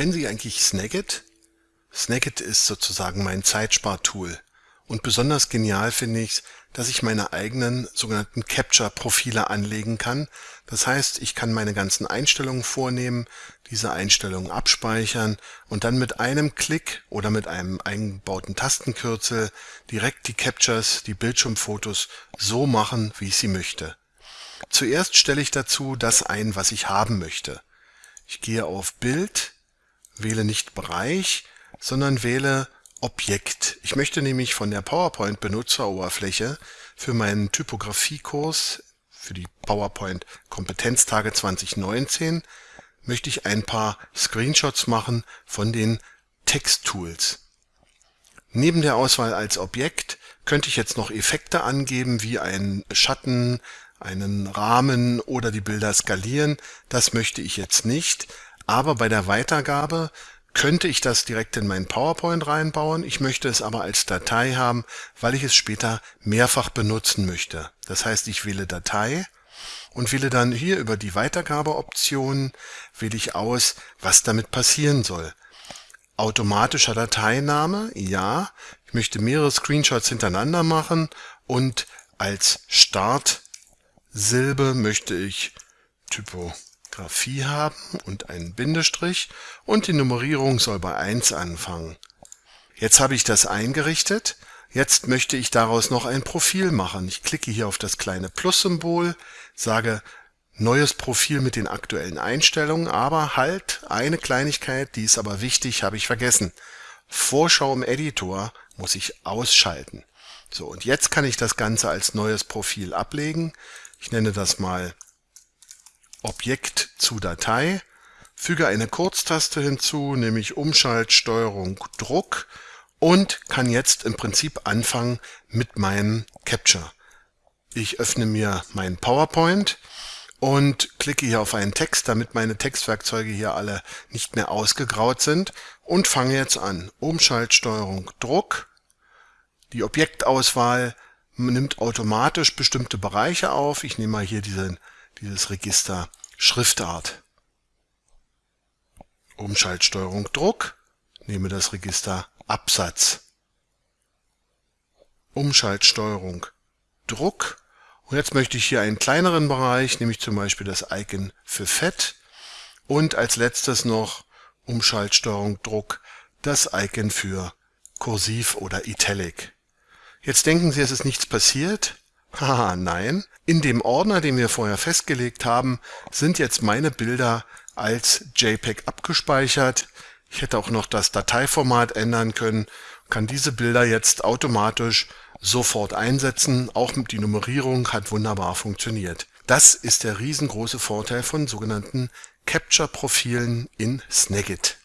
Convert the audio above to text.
Kennen Sie eigentlich Snagit? Snagit ist sozusagen mein Zeitspartool. Und besonders genial finde ich, dass ich meine eigenen sogenannten Capture-Profile anlegen kann. Das heißt, ich kann meine ganzen Einstellungen vornehmen, diese Einstellungen abspeichern und dann mit einem Klick oder mit einem eingebauten Tastenkürzel direkt die Captures, die Bildschirmfotos so machen, wie ich sie möchte. Zuerst stelle ich dazu das ein, was ich haben möchte. Ich gehe auf Bild, wähle nicht Bereich, sondern wähle Objekt. Ich möchte nämlich von der PowerPoint-Benutzeroberfläche für meinen Typografiekurs für die PowerPoint Kompetenztage 2019 möchte ich ein paar Screenshots machen von den Texttools. Neben der Auswahl als Objekt könnte ich jetzt noch Effekte angeben, wie einen Schatten, einen Rahmen oder die Bilder skalieren. Das möchte ich jetzt nicht, aber bei der Weitergabe könnte ich das direkt in mein PowerPoint reinbauen. Ich möchte es aber als Datei haben, weil ich es später mehrfach benutzen möchte. Das heißt, ich wähle Datei und wähle dann hier über die Weitergabeoption wähle ich aus, was damit passieren soll. Automatischer Dateiname, ja. Ich möchte mehrere Screenshots hintereinander machen und als Startsilbe möchte ich Typografie haben und einen Bindestrich und die Nummerierung soll bei 1 anfangen. Jetzt habe ich das eingerichtet. Jetzt möchte ich daraus noch ein Profil machen. Ich klicke hier auf das kleine Plus-Symbol, sage neues Profil mit den aktuellen Einstellungen, aber halt eine Kleinigkeit, die ist aber wichtig, habe ich vergessen. Vorschau im Editor muss ich ausschalten. So, und jetzt kann ich das Ganze als neues Profil ablegen. Ich nenne das mal Objekt zu Datei, füge eine Kurztaste hinzu, nämlich Umschalt, Steuerung, Druck und kann jetzt im Prinzip anfangen mit meinem Capture. Ich öffne mir mein PowerPoint und klicke hier auf einen Text, damit meine Textwerkzeuge hier alle nicht mehr ausgegraut sind und fange jetzt an. Umschaltsteuerung Druck. Die Objektauswahl nimmt automatisch bestimmte Bereiche auf. Ich nehme mal hier diese, dieses Register Schriftart. Umschaltsteuerung Druck. Nehme das Register Absatz. Umschaltsteuerung Druck und jetzt möchte ich hier einen kleineren Bereich, nämlich zum Beispiel das Icon für Fett und als letztes noch Umschaltsteuerung Druck das Icon für Kursiv oder Italic. Jetzt denken Sie, es ist nichts passiert. Haha, nein. In dem Ordner, den wir vorher festgelegt haben, sind jetzt meine Bilder als JPEG abgespeichert. Ich hätte auch noch das Dateiformat ändern können, kann diese Bilder jetzt automatisch sofort einsetzen. Auch die Nummerierung hat wunderbar funktioniert. Das ist der riesengroße Vorteil von sogenannten Capture-Profilen in Snagit.